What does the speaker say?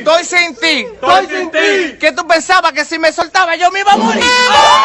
Estoy sin ti. Estoy sin ti. ¿Qué tú pensabas que si me soltaba yo me iba a morir? ¡Ah!